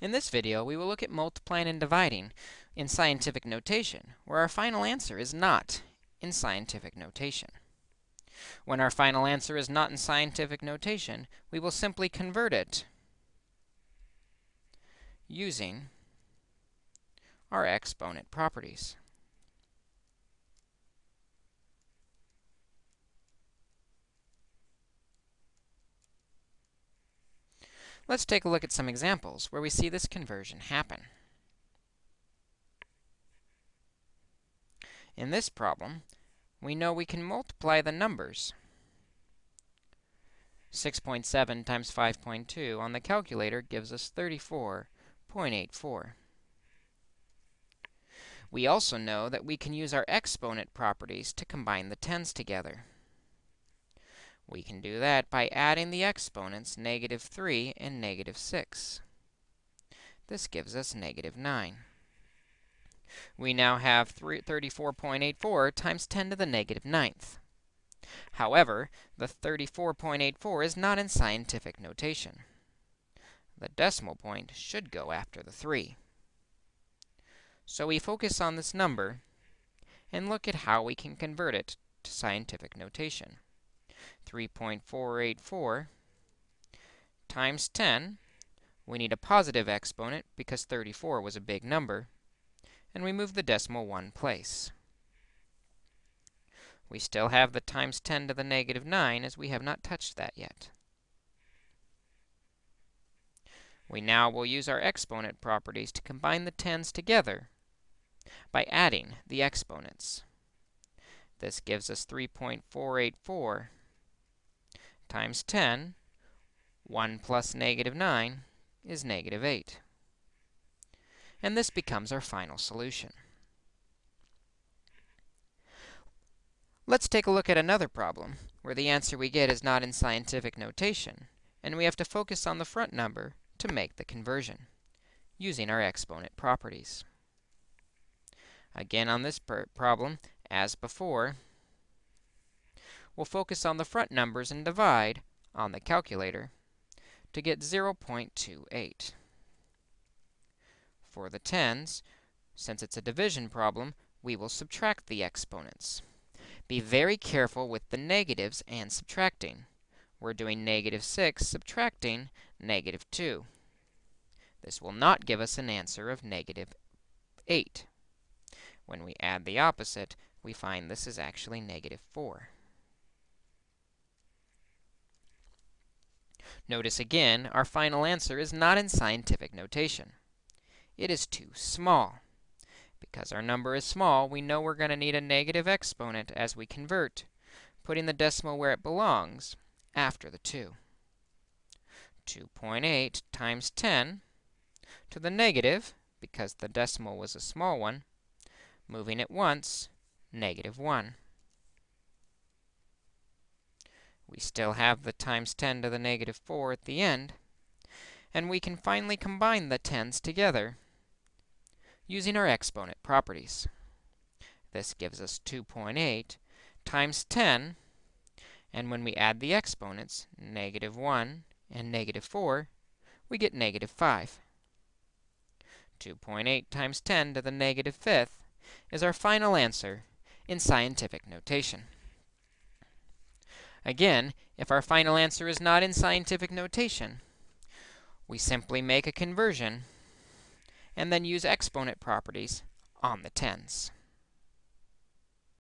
In this video, we will look at multiplying and dividing in scientific notation, where our final answer is not in scientific notation. When our final answer is not in scientific notation, we will simply convert it using our exponent properties. Let's take a look at some examples where we see this conversion happen. In this problem, we know we can multiply the numbers. 6.7 times 5.2 on the calculator gives us 34.84. We also know that we can use our exponent properties to combine the tens together. We can do that by adding the exponents negative 3 and negative 6. This gives us negative 9. We now have 34.84 times 10 to the negative ninth. However, the 34.84 is not in scientific notation. The decimal point should go after the 3. So we focus on this number and look at how we can convert it to scientific notation. 3.484 times 10. We need a positive exponent because 34 was a big number. And we move the decimal one place. We still have the times 10 to the negative 9 as we have not touched that yet. We now will use our exponent properties to combine the tens together by adding the exponents. This gives us 3.484 times 10, 1 plus negative 9 is negative 8. And this becomes our final solution. Let's take a look at another problem where the answer we get is not in scientific notation, and we have to focus on the front number to make the conversion using our exponent properties. Again, on this problem, as before, we'll focus on the front numbers and divide on the calculator to get 0.28. For the tens, since it's a division problem, we will subtract the exponents. Be very careful with the negatives and subtracting. We're doing negative 6 subtracting negative 2. This will not give us an answer of negative 8. When we add the opposite, we find this is actually negative 4. Notice again, our final answer is not in scientific notation. It is too small. Because our number is small, we know we're going to need a negative exponent as we convert, putting the decimal where it belongs, after the 2. 2.8 times 10 to the negative, because the decimal was a small one, moving it once, negative 1. We still have the times 10 to the negative 4 at the end, and we can finally combine the tens together using our exponent properties. This gives us 2.8 times 10, and when we add the exponents, negative 1 and negative 4, we get negative 5. 2.8 times 10 to the negative fifth is our final answer in scientific notation. Again, if our final answer is not in scientific notation, we simply make a conversion and then use exponent properties on the tens.